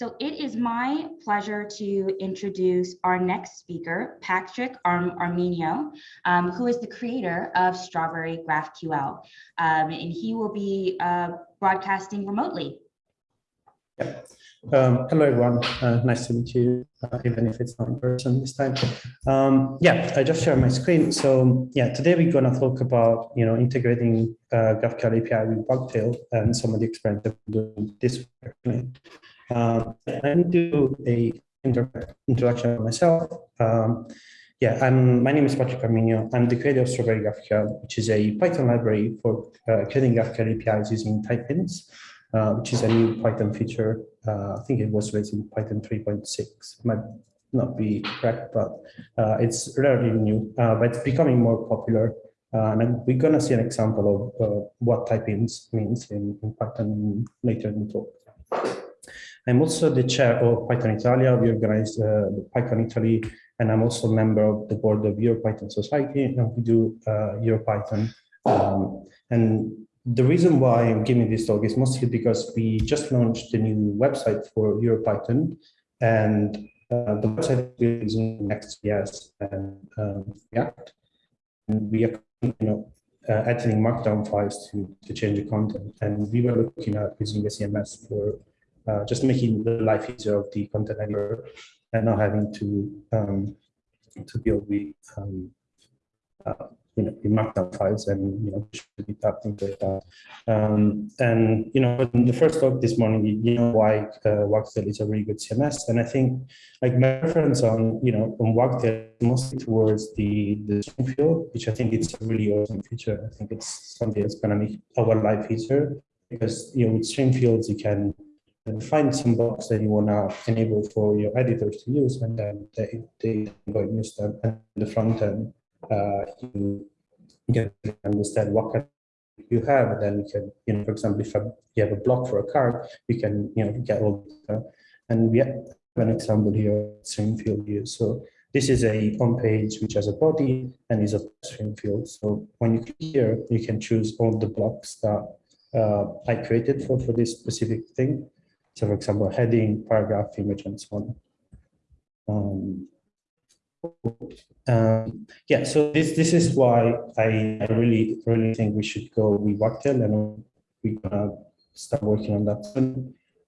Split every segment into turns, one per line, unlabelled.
So it is my pleasure to introduce our next speaker, Patrick Ar Arminio, um, who is the creator of Strawberry GraphQL, um, and he will be uh, broadcasting remotely.
Um, hello, everyone. Uh, nice to meet you, uh, even if it's not in person this time. Um, yeah, I just shared my screen. So yeah, today we're going to talk about, you know, integrating uh, GraphQL API with Wagtail and some of the experience that we're doing this way. Uh, I need to do a introduction of myself. Um, yeah, I'm, my name is Patrick Arminio. I'm the creator of Strawberry GraphQL, which is a Python library for uh, creating GraphQL APIs using type uh, which is a new Python feature. Uh, I think it was released in Python 3.6. Might not be correct, but uh, it's relatively new, uh, but it's becoming more popular. Uh, and we're going to see an example of uh, what type hints means in, in, Python later in the talk. I'm also the chair of Python Italia. We organize Python Italy, and I'm also a member of the board of EuroPython Society, and we do EuroPython. Um, and the reason why I'm giving this talk is mostly because we just launched a new website for EuroPython, and uh, the website is Next.js and um, React. And we are, you know, uh, editing Markdown files to to change the content, and we were looking at using the CMS for uh, just making the life easier of the content editor, and not having to um, to deal with um, uh, you know, the markdown files and, you know, should be tapped into that. Um, and, you know, in the first talk this morning, you know why uh, Wagtail is a really good CMS. And I think like my reference on, you know, on Wagtail mostly towards the, the stream field, which I think it's a really awesome feature. I think it's something that's going to make our life easier because, you know, with stream fields, you can find some blocks that you want to enable for your editors to use and then they, they go and use them in the front end uh, you can understand what kind you have, and then you can, you know, for example, if you have a block for a card, you can, you know, get all the, and we have an example here, stream field view. So this is a home page which has a body and is a stream field. So when you click here, you can choose all the blocks that uh, I created for, for this specific thing. So for example, heading, paragraph, image, and so on. Um, um, yeah, so this this is why I, I really really think we should go with Wagtail and we're gonna start working on that.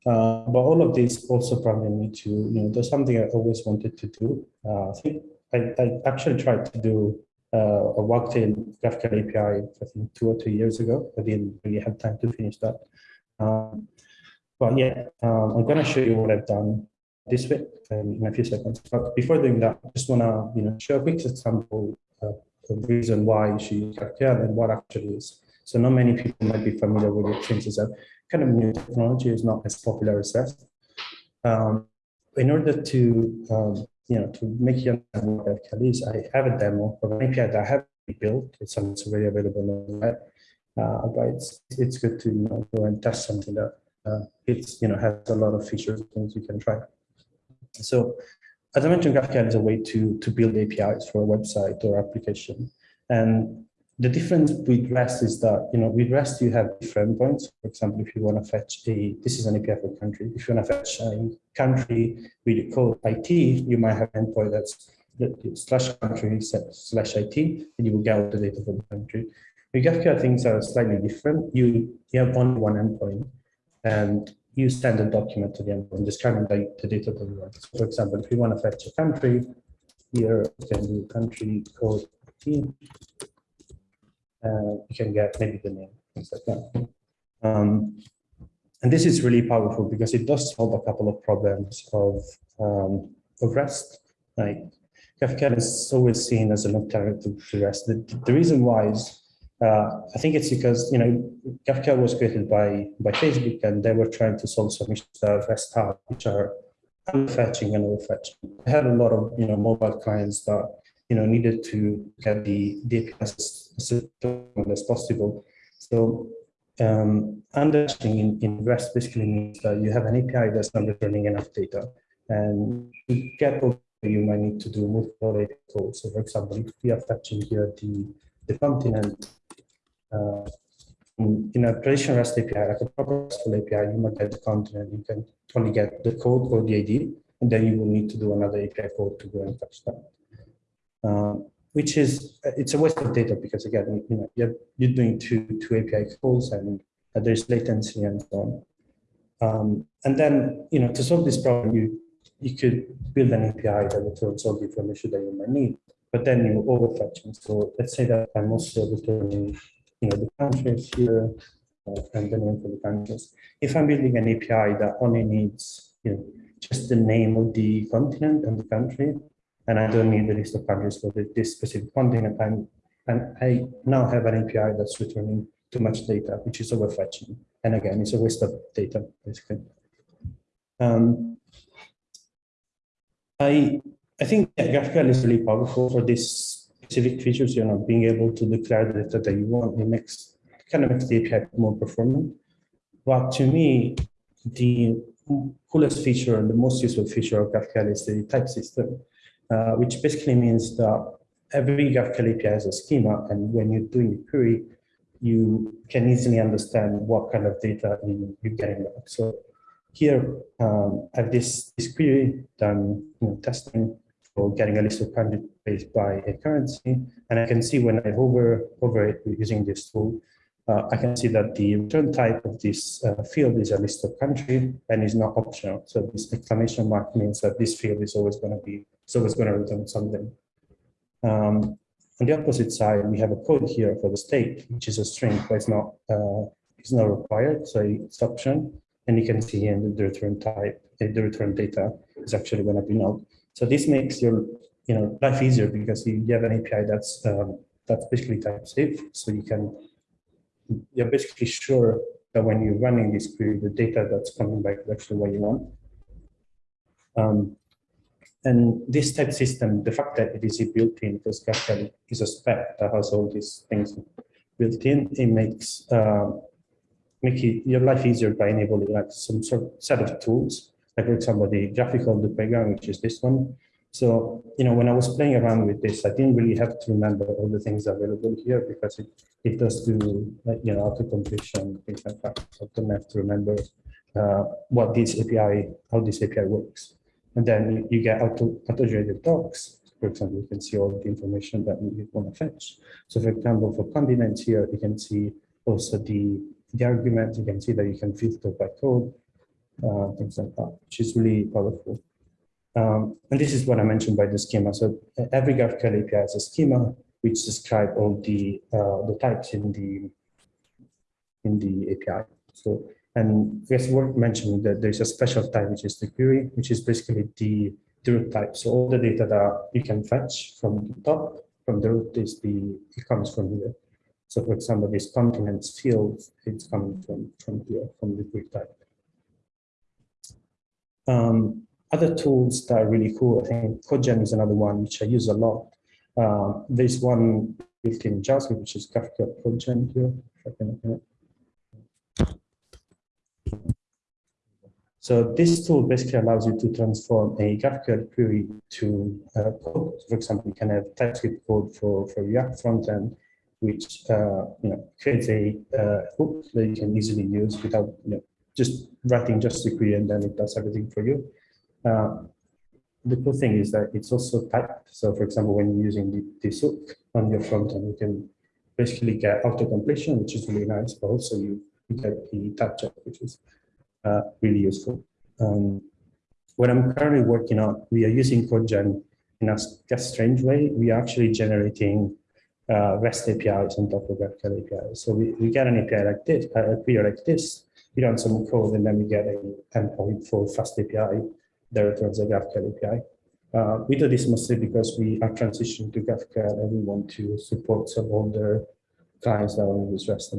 Uh, but all of this also probably need to, you know, there's something I always wanted to do. Uh, I think I, I actually tried to do uh, a Wagtail GraphQL API, I think two or three years ago. I didn't really have time to finish that. Um, but yeah, um, I'm gonna show you what I've done this way um, in a few seconds. But before doing that, I just want to you know show a quick example of the reason why you should use GraphQL and what actually is. So not many people might be familiar with it since it's a kind of new technology, is not as popular as Rest. Um, in order to um, you know to make you understand what GraphQL is, I have a demo of an API that I have built. It's something that's already available on the web. Uh, but it's it's good to you know go and test something that Uh, it's you know has a lot of features things you can try. So as I mentioned, GraphQL is a way to, to build APIs for a website or application. And the difference with REST is that, you know, with REST, you have different points. For example, if you want to fetch a, this is an API for country. If you want to fetch a country with code IT, you might have an endpoint that's slash country slash IT, and you will get all the data for the country. With GraphQL, things are slightly different. You, you have only one endpoint. And you send a document to the endpoint describing the, the data that you want. So for example, if you want to fetch a country, here you can do country code team. Uh, you can get maybe the name, things like that. Um, and this is really powerful because it does solve a couple of problems of, um, of REST. Like GraphQL is always seen as an alternative to REST. The, the reason why is uh, I think it's because you know GraphQL was created by by Facebook, and they were trying to solve some issues of REST which are fetching and overfetching. They had a lot of you know mobile clients that you know needed to get the the APIs as possible. So um, underfetching in, in REST basically means that you have an API that's not returning enough data, and to get over, you might need to do multiple calls. So, for example, if we are fetching here the the continent uh, in, a traditional REST API, like a proper RESTful API, you might get the content, you can only get the code or the ID, and then you will need to do another API code to go and fetch that. Um, which is, it's a waste of data because again, you know, you're, you're doing two, two API calls and uh, there's latency and so on. Um, and then, you know, to solve this problem, you, you could build an API that returns all the information that you might need, but then you overfetching. So let's say that I'm also returning, you know, the countries here uh, and the name for the countries. If I'm building an API that only needs, you know, just the name of the continent and the country, and I don't need the list of countries for this specific continent, I'm, and I now have an API that's returning too much data, which is overfetching. And again, it's a waste of data, basically. Um, I, I think GraphQL is really powerful for these specific features, you know, being able to declare the data that you want. It makes kind of makes the API more performant. But to me, the coolest feature and the most useful feature of GraphQL is the type system, uh, which basically means that every GraphQL API has a schema, and when you're doing a query, you can easily understand what kind of data you, you're getting back. So here, um, I have this, this query done you know, testing for getting a list of countries based by a currency. And I can see when I hover over it using this tool, uh, I can see that the return type of this uh, field is a list of country and is not optional. So this exclamation mark means that this field is always going to be, it's always going to return something. Um, on the opposite side, we have a code here for the state, which is a string, but it's not, uh, it's not required, so it's option. And you can see here in the return type, the return data is actually going to be null. So this makes your you know life easier because you have an API that's um, that's basically type safe. So you can you're basically sure that when you're running this query, the data that's coming back is actually what you want. Um, and this type system, the fact that it is built in, because GraphQL is a spec that has all these things built in, it makes uh, make it, your life easier by enabling like some sort of set of tools. Like for example, the GraphiQL the playground, which is this one. So, you know, when I was playing around with this, I didn't really have to remember all the things available here because it, it does do, you know, auto completion, things like that. So I don't have to remember uh, what this API, how this API works. And then you get auto, auto-generated docs. For example, you can see all the information that you want to fetch. So for example, for condiments here, you can see also the, the argument. You can see that you can filter by code, uh, things like that, which is really powerful. Um, and this is what I mentioned by the schema. So every GraphQL API has a schema which describe all the uh, the types in the in the API. So and it's worth mentioning that there's a special type, which is the query, which is basically the, the root type. So all the data that you can fetch from the top, from the root is the, it comes from here. So for example, this continents field, it's coming from, from here, from the query type. Um, other tools that are really cool, I think CodeGen is another one, which I use a lot. Uh, there's one built in JavaScript, which is GraphQL CodeGen here. So this tool basically allows you to transform a GraphQL query to uh, code. For example, you can have TypeScript code for, for React frontend, which uh, you know creates a uh, hook that you can easily use without you know just writing just the query and then it does everything for you. Uh, the cool thing is that it's also typed. So for example, when you're using the, hook on your frontend, you can basically get auto completion, which is really nice, but also you, you get the type check, which is uh, really useful. Um, what I'm currently working on, we are using CodeGen in a, a strange way. We are actually generating uh, REST APIs on top of GraphQL APIs. So we, we get an API like this, a query like this, we run some code, and then we get an endpoint for FastAPI that returns a GraphQL API. Uh, we do this mostly because we are transitioning to GraphQL and we want to support some older clients that only use REST.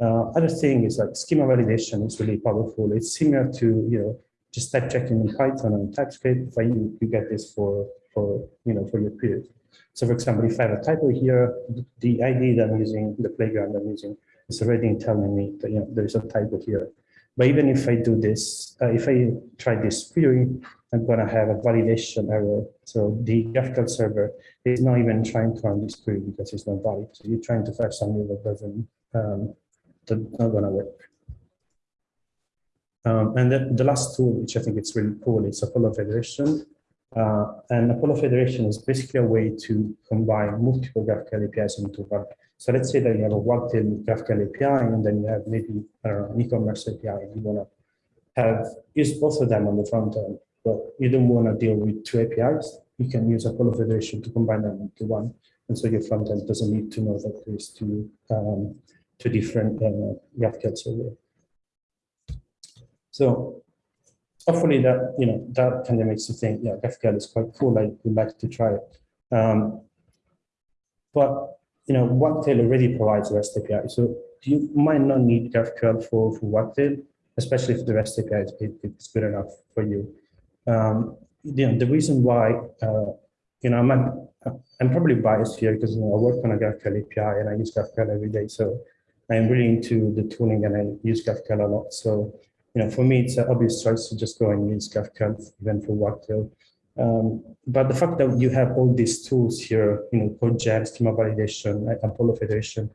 Uh, other thing is like schema validation is really powerful. It's similar to, you know, just type checking in Python and TypeScript, but you, you get this for, for, you know, for your query. So for example, if I have a typo here, the ID that I'm using, the playground I'm using, is already telling me that, you know, there's a typo here. But even if I do this, uh, if I try this query, I'm going to have a validation error. So the GraphQL server is not even trying to run this query because it's not valid. So you're trying to fetch something that doesn't um, that's not gonna work. Um, and then the last tool, which I think it's really cool, is Apollo Federation. Uh, and Apollo Federation is basically a way to combine multiple GraphQL APIs into one. So let's say that you have a Wagtail GraphQL API, and then you have maybe an e-commerce API, you want to have use both of them on the front end, but you don't want to deal with two APIs. You can use Apollo Federation to combine them into one, and so your front end doesn't need to know that there's two um, two different uh, GraphQL servers. So hopefully that, you know, that kind of makes you think, yeah, GraphQL is quite cool. I would like to try it. Um, but, you know, Wagtail already provides REST API. So you might not need GraphQL for, for Wagtail, especially if the REST API is, is good enough for you. Um, you know, the reason why, uh, you know, I'm, I'm probably biased here because you know, I work on a GraphQL API and I use GraphQL every day. So I'm really into the tooling and I use GraphQL a lot. So you know, for me, it's an obvious choice to just go and use GraphQL even for Wagtail. Um, but the fact that you have all these tools here, you know, CodeGen, schema validation, Apollo Federation,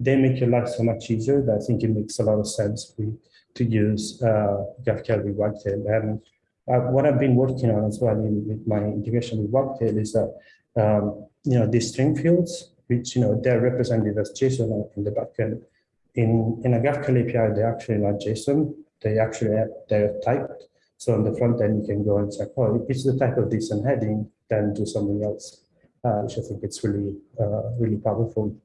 they make your life so much easier that I think it makes a lot of sense for, to use uh, GraphQL with Wagtail. And uh, what I've been working on as well in, with my integration with Wagtail is that, um, you know, these stream fields, which, you know, they're represented as JSON in the backend. In, in a GraphQL API, they're actually not JSON they actually have, they're typed. So on the front end, you can go and say, oh, it's the type of and heading, then do something else, uh, which I think it's really, uh, really powerful.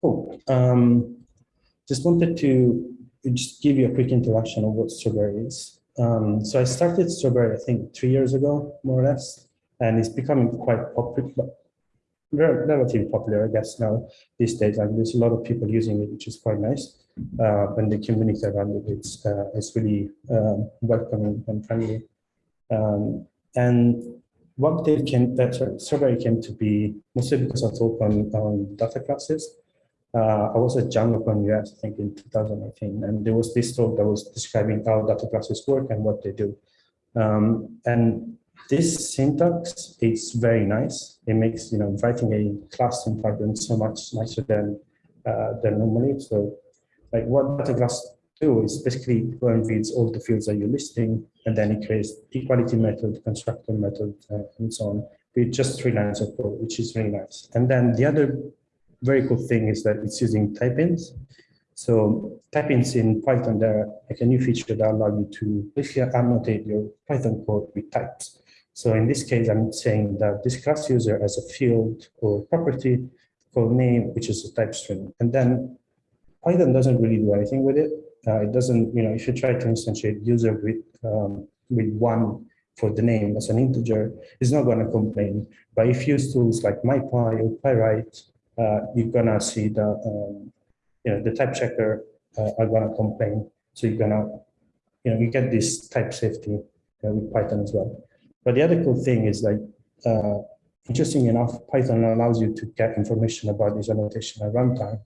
Cool. Um, just wanted to just give you a quick introduction of what Strawberry is. Um, so I started Strawberry, I think, three years ago, more or less, and it's becoming quite popular, relatively popular, I guess, now these days. Like there's a lot of people using it, which is quite nice and the community around it it's, uh, it's really um, welcoming and friendly. Um, and Wagtail came, that Strawberry came to be mostly because I talk on, on data classes. Uh, I was at DjangoCon US, I think in 2018, and there was this talk that was describing how data classes work and what they do. Um, and this syntax is very nice. It makes you know writing a class in Python so much nicer than uh, than normally. So like what data class do is basically go and reads all the fields that you're listing, and then it creates equality method, constructor method, uh, and so on, with just three lines of code, which is really nice. And then the other very cool thing is that it's using type hints. So type hints in Python, there are like a new feature that allow you to basically annotate your Python code with types. So in this case, I'm saying that this class user has a field or property called name, which is a type string. And then Python doesn't really do anything with it. Uh, it doesn't, you know, if you try to instantiate user with um, with one for the name as an integer, it's not going to complain. But if you use tools like MyPy or Pyright, uh, you're going to see the, um, you know, the type checker uh, are going to complain. So you're going to, you know, you get this type safety uh, with Python as well. But the other cool thing is like, uh, interesting enough, Python allows you to get information about this annotation at runtime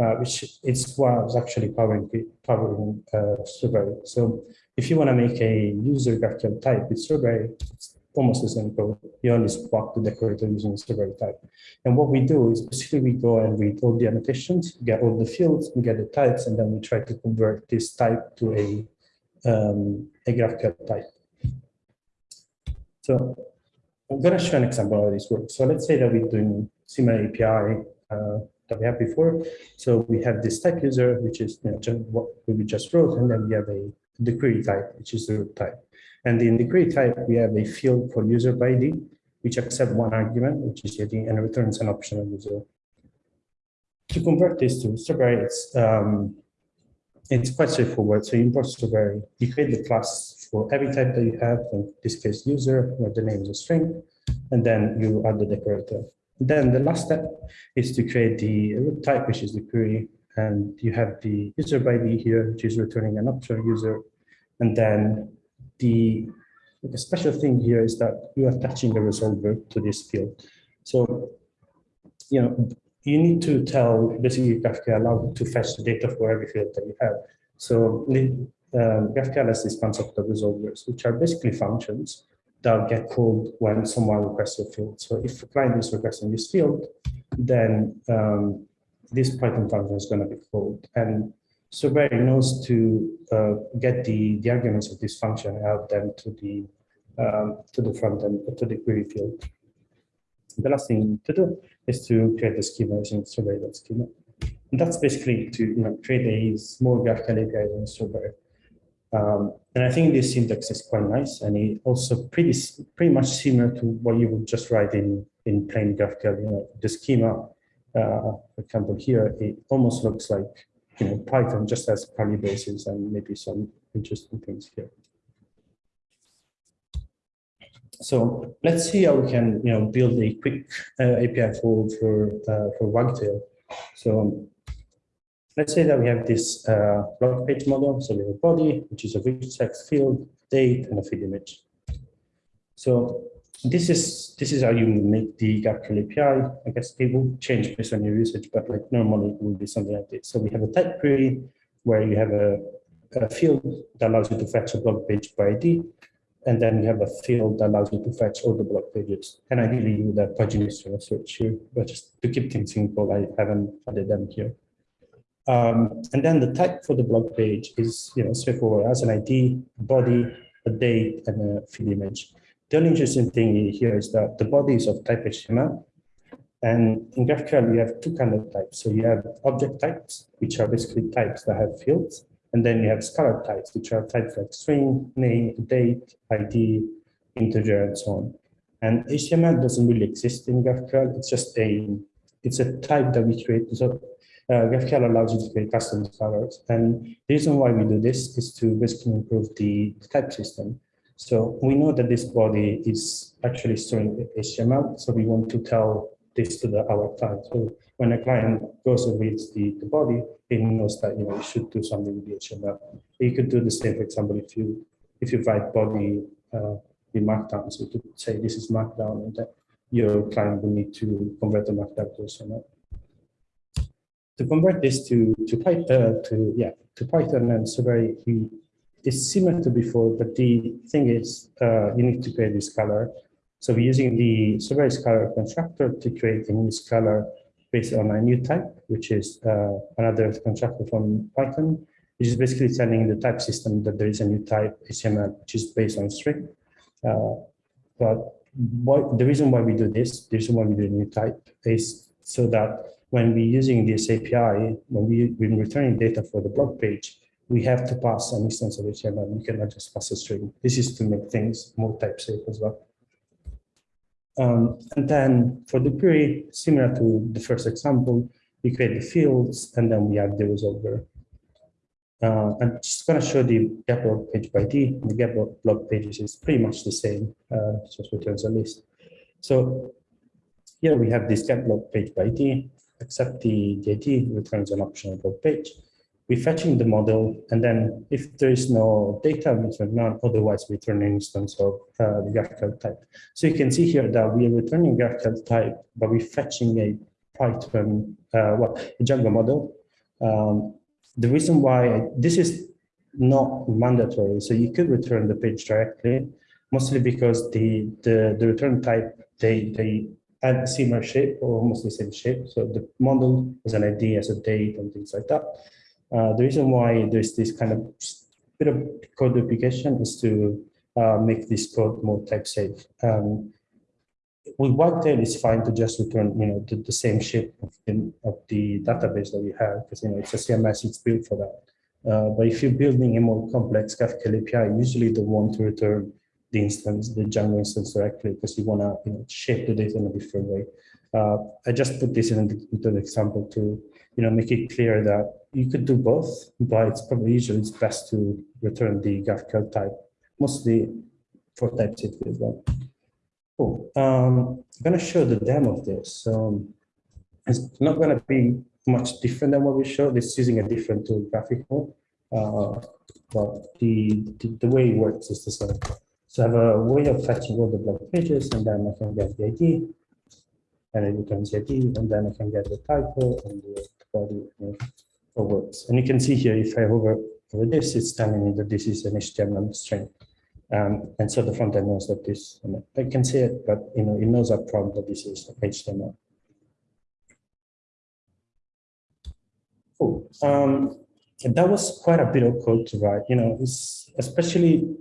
uh, which is what was actually powering powering uh, Strawberry. So if you want to make a user GraphQL type with Strawberry, it's almost the same code. You only swap the decorator using Strawberry type. And what we do is basically we go and read all the annotations, get all the fields, we get the types, and then we try to convert this type to a um, a GraphQL type. So I'm going to show an example of how this works. So let's say that we're doing similar API uh, that we have before. So we have this type user, which is you know, what we just wrote, and then we have a the query type, which is the root type. And in the query type, we have a field for user by ID, which accepts one argument, which is ID, and returns an optional user. To convert this to Strawberry, it's, um, it's quite straightforward. So you import Strawberry, you create the class for every type that you have, in this case user, where the name is a string, and then you add the decorator. Then the last step is to create the type, which is the query. And you have the user ID here, which is returning an optional user. And then the, the special thing here is that you are attaching a resolver to this field. So, you know, you need to tell basically GraphQL to fetch the data for every field that you have. So um, GraphQL has this concept of resolvers, which are basically functions that get called when someone requests a field. So if a client is requesting this field, then um, this Python function is going to be called. And Strawberry knows to uh, get the, the arguments of this function, and add them to the um, to the front end, to the query field. The last thing to do is to create the schema using strawberry.schema. And that's basically to you know, create a small GraphQL API in Strawberry. Um, and I think this syntax is quite nice, and it also pretty pretty much similar to what you would just write in in plain GraphQL. You know, the schema, uh, for example, here it almost looks like you know Python just has curly braces and maybe some interesting things here. So let's see how we can you know build a quick uh, API for for uh, for Wagtail. So let's say that we have this uh, blog page model. So we have a body, which is a rich text field, date, and a feed image. So this is this is how you make the GraphQL API. I guess it will change based on your usage, but like normally it will be something like this. So we have a type query where you have a, a field that allows you to fetch a blog page by ID. And then you have a field that allows you to fetch all the blog pages. And ideally you would have pagination search here, but just to keep things simple, I haven't added them here. Um, and then the type for the blog page is you know straightforward as an ID, body, a date, and a feed image. The only interesting thing here is that the body is of type HTML. And in GraphQL, you have two kind of types. So you have object types, which are basically types that have fields. And then you have scalar types, which are types like string, name, date, ID, integer, and so on. And HTML doesn't really exist in GraphQL. It's just a, it's a type that we create. Uh, GraphQL allows you to create custom scalars. And the reason why we do this is to basically improve the type system. So we know that this body is actually storing HTML. So we want to tell this to the, our client. So when a client goes and reads the, the body, it knows that you know you should do something with the HTML. You could do the same, for example, if you if you write body uh, in Markdown, so you could say this is Markdown, and that your client will need to convert the Markdown to HTML. To convert this to to Python, uh, to yeah, to Python and Strawberry it's similar to before, but the thing is uh, you need to create this scalar. So we're using the Strawberry Scalar constructor to create a new scalar based on a new type, which is uh, another constructor from Python, which is basically telling the type system that there is a new type HTML, which is based on string. Uh, but what, the reason why we do this, the reason why we do a new type is so that when we're using this API, when we're returning data for the blog page, we have to pass an instance of HTML. We cannot just pass a string. This is to make things more type safe as well. Um, and then for the query, similar to the first example, we create the fields and then we add the resolver. Uh, I'm just going to show the get blog page by ID. The get blog pages is pretty much the same, uh, just returns a list. So here we have this get blog page by ID, except the, the returns an optional blog page we're fetching the model, and then if there is no data, we return none, otherwise return an instance of uh, the GraphQL type. So you can see here that we are returning GraphQL type, but we're fetching a Python, uh, well, a Django model. Um, the reason why this is not mandatory, so you could return the page directly, mostly because the the, the return type they they add similar shape or almost the same shape. So the model has an ID as a date and things like that. Uh, the reason why there's this kind of bit of code duplication is to uh, make this code more type safe. Um, with Wagtail, it's fine to just return, you know, the, the same shape of the, of the database that we have, because, you know, it's a CMS, it's built for that. Uh, but if you're building a more complex GraphQL API, usually don't want to return the instance, the Django instance directly, because you want to you know, shape the data in a different way. Uh, I just put this in into the example to you know make it clear that you could do both, but it's probably usually it's best to return the GraphQL type, mostly for TypeScript as well. Cool. Um, I'm going to show the demo of this. Um, it's not going to be much different than what we showed. It's using a different tool, GraphiQL, uh, but the, the, the way it works is the same. So I have a way of fetching all the blog pages, and then I can get the ID, and then it returns the ID, and then I can get the title and the body words. And you can see here, if I hover over this, it's telling me that this is an HTML string. Um, and so the front end knows that this, I can see it, but you know, it knows up front that this is HTML. Cool. Um, that was quite a bit of code to write, you know, it's especially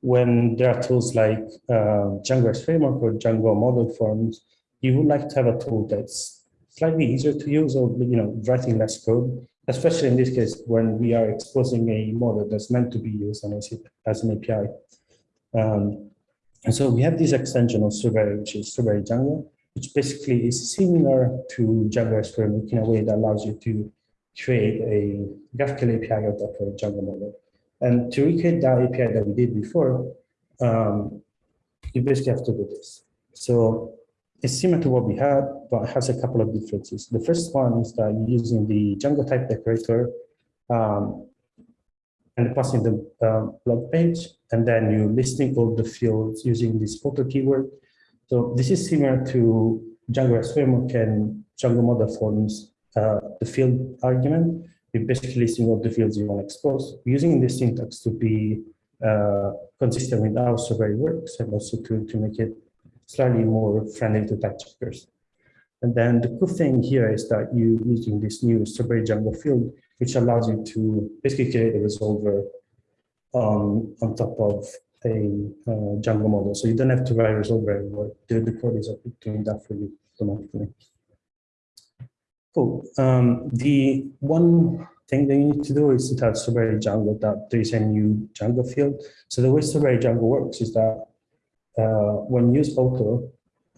when there are tools like uh, Django framework or Django model forms, you would like to have a tool that's slightly easier to use or, you know, writing less code, especially in this case, when we are exposing a model that's meant to be used as, an API. Um, and so we have this extension of Strawberry, which is Strawberry Django, which basically is similar to Django framework in a way that allows you to create a GraphQL API out of a Django model. And to recreate that API that we did before, um, you basically have to do this. So it's similar to what we had, but it has a couple of differences. The first one is that you're using the Django type decorator um, and passing the um, blog page, and then you're listing all the fields using this photo keyword. So this is similar to Django framework and Django model forms, uh, the field argument. You're basically listing all the fields you want to expose, using this syntax to be uh, consistent with how survey works and also to, to make it slightly more friendly to type checkers. And then the cool thing here is that you're using this new Strawberry Django field, which allows you to basically create a resolver um, on top of a uh, Django model. So you don't have to write resolver anymore. The, the code is doing that for you automatically. Cool. Um, the one thing that you need to do is to tell Strawberry Django that there is a new Django field. So the way Strawberry Django works is that uh, when you use auto,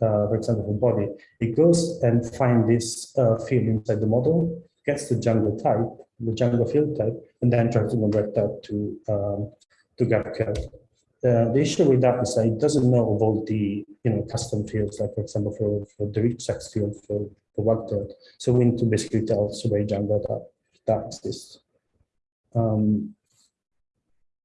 uh, for example, for body, it goes and find this uh, field inside the model, gets the Django type, the Django field type, and then tries to convert that to um, to GraphQL. Uh, the issue with that is that it doesn't know of all the you know custom fields, like for example for, for the rich text field for the webdot. So we need to basically tell Strawberry Django that that exists. Um,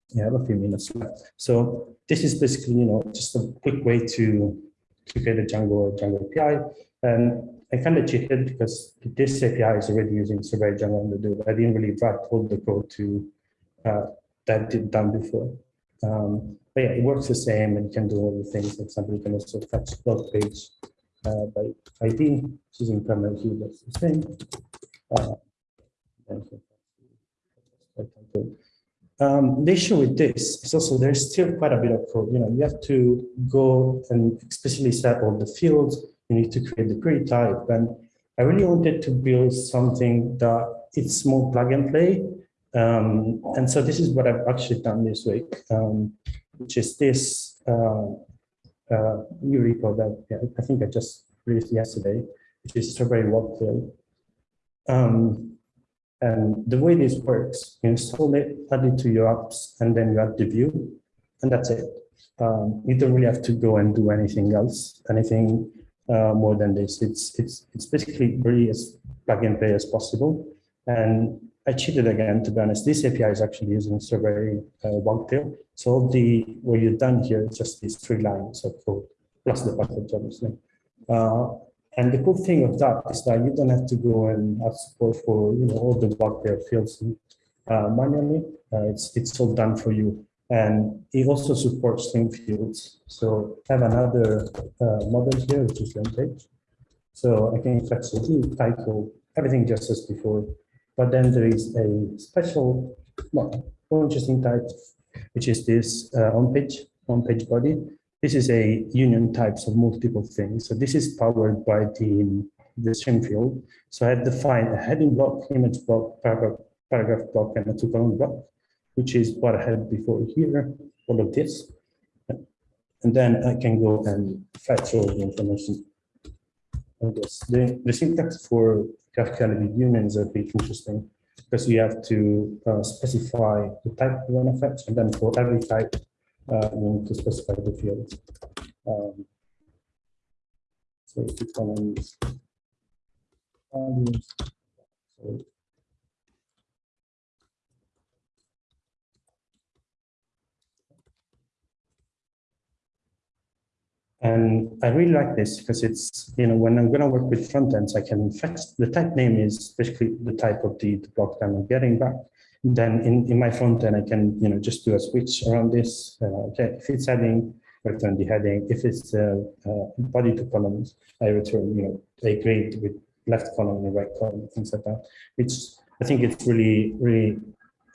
yeah, I have a few minutes left. So this is basically, you know, just a quick way to, to create a Django Django API. And I kind of cheated because this API is already using Strawberry Django on the do. I didn't really write all the code to uh, that did done before. Um, but yeah, it works the same and you can do all the things. For example, you can also fetch blog page uh, by ID using primary key, that's the same. Um, the issue with this is also there's still quite a bit of code. You know, you have to go and explicitly set all the fields. You need to create the query type. And I really wanted to build something that it's more plug and play. Um, and so this is what I've actually done this week, um, which is this uh, new repo that I think I just released yesterday, which is Strawberry Wagtail. Um, and the way this works, you install it, add it to your apps, and then you add the view, and that's it. Um, you don't really have to go and do anything else, anything uh, more than this. It's it's it's basically very as plug and play as possible. And I cheated again, to be honest. This API is actually using Strawberry uh, Wagtail. So the what you've done here is just these three lines of code plus the package, obviously. Uh, and the cool thing of that is that you don't have to go and have support for you know all the Wagtail fields uh, manually. Uh, it's it's all done for you, and it also supports stream fields. So I have another uh, model here, which is page. So I can the title, everything just as before. But then there is a special, well, more interesting type, which is this uh, on page on page body. This is a union types of multiple things. So this is powered by the, the stream field. So I have defined a heading block, image block, paragraph, paragraph block, and a two column block, which is what I had before here, all of this. And then I can go and fetch all the information on this. The, the syntax for GraphQL with is a bit interesting because you have to uh, specify the type you want to fetch, and then for every type, uh, you need to specify the fields. Um, so And I really like this because it's, you know, when I'm going to work with front ends, I can fetch the type name is basically the type of the, the block that I'm getting back then in, in my front end, I can, you know, just do a switch around this. Uh, okay, if it's heading, return the heading. If it's uh, uh, body to columns, I return, you know, a grid with left column and right column, things like that, which I think it's really, really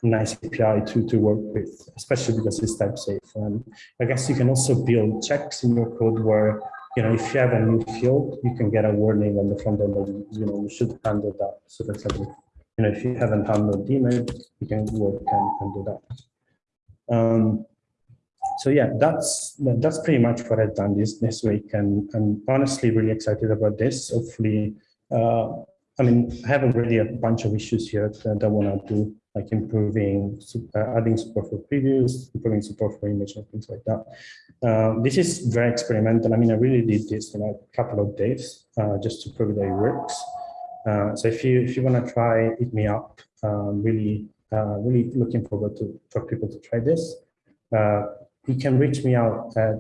nice API to, to work with, especially because it's type safe. And I guess you can also build checks in your code where, you know, if you have a new field, you can get a warning on the front end that, you know, you should handle that. So that's like, you know, if you haven't handled image, you can work and, and do that. Um, so yeah, that's that's pretty much what I've done this this week, and I'm honestly really excited about this. Hopefully, uh, I mean, I have already a bunch of issues here that I want to do, like improving, uh, adding support for previews, improving support for image and things like that. Uh, this is very experimental. I mean, I really did this in a couple of days uh, just to prove that it works. Uh, so if you if you want to try, hit me up. Um, really, uh, really looking forward to for people to try this. Uh, you can reach me out at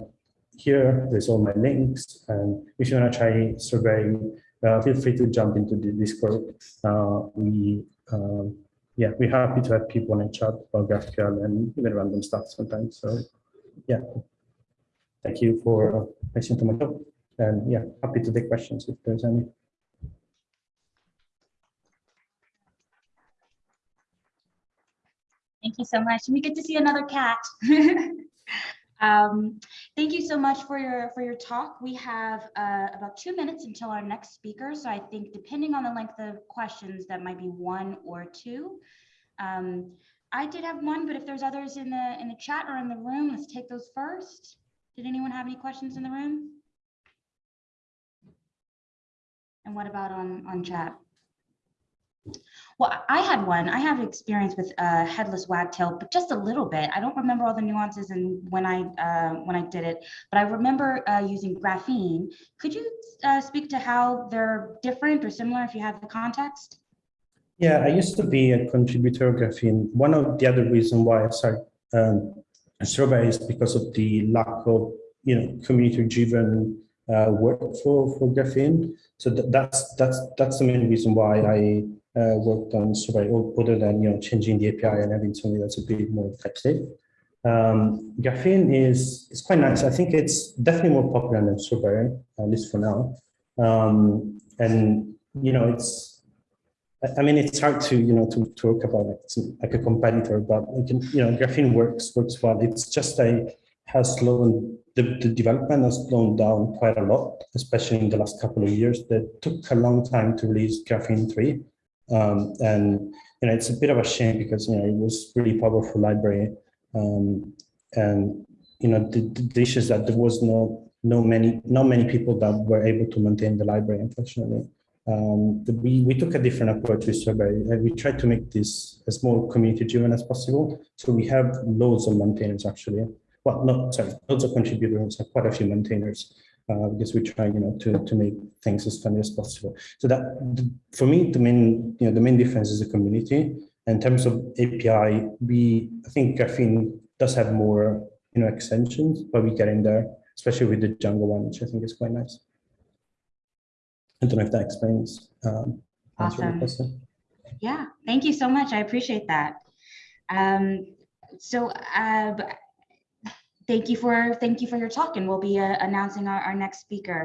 here. There's all my links. And if you want to try surveying, uh, feel free to jump into the Discord. We, um, yeah, we're happy to have people in chat about GraphQL and even random stuff sometimes. So, yeah, thank you for listening to my talk. And yeah, happy to take questions if there's any.
Thank you so much. We get to see another cat. um, thank you so much for your for your talk. We have uh, about two minutes until our next speaker. So I think depending on the length of questions, that might be one or two. Um, I did have one, but if there's others in the in the chat or in the room, let's take those first. Did anyone have any questions in the room? And what about on on chat? Well, I had one. I have experience with uh, headless wagtail, but just a little bit. I don't remember all the nuances and when I uh, when I did it, but I remember uh, using graphene. Could you uh, speak to how they're different or similar if you have the context?
Yeah, I used to be a contributor of graphene. One of the other reasons why I started um, Strawberry is because of the lack of you know community-driven uh, work for for graphene. So th that's that's that's the main reason why I uh, worked on Strawberry, other than you know changing the API and having something that's a bit more safe. Um, graphene is is quite nice. I think it's definitely more popular than Strawberry, at least for now. Um, and you know, it's I mean, it's hard to you know to, talk about it like a competitor, but can, you know, graphene works works well. It's just a has slowed the, the development has slowed down quite a lot, especially in the last couple of years. That took a long time to release graphene three, um, and you know, it's a bit of a shame because you know it was really powerful library, um, and you know the, the issue is that there was no no many not many people that were able to maintain the library, unfortunately. Um, the, we, we took a different approach with Strawberry and we tried to make this as more community driven as possible. So we have loads of maintainers actually. Well, not sorry, loads of contributors, quite a few maintainers uh, because we try, you know, to, to make things as funny as possible. So that for me, the main, you know, the main difference is the community. In terms of API, we, I think Graphene does have more, you know, extensions, but we get in there, especially with the Django one, which I think is quite nice. I don't know if that explains. Um,
awesome. Yeah, thank you so much. I appreciate that. Um, so uh, thank you for thank you for your talk, and we'll be uh, announcing our, our next speaker.